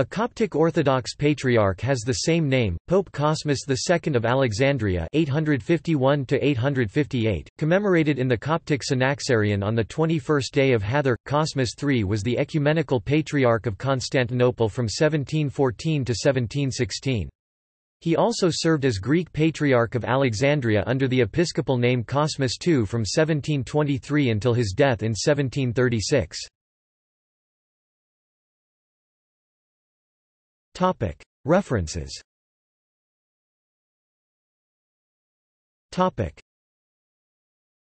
A Coptic Orthodox patriarch has the same name, Pope Cosmas II of Alexandria 851 commemorated in the Coptic Synaxarion on the 21st day of Hathor. Cosmas III was the ecumenical patriarch of Constantinople from 1714 to 1716. He also served as Greek Patriarch of Alexandria under the episcopal name Cosmas II from 1723 until his death in 1736. References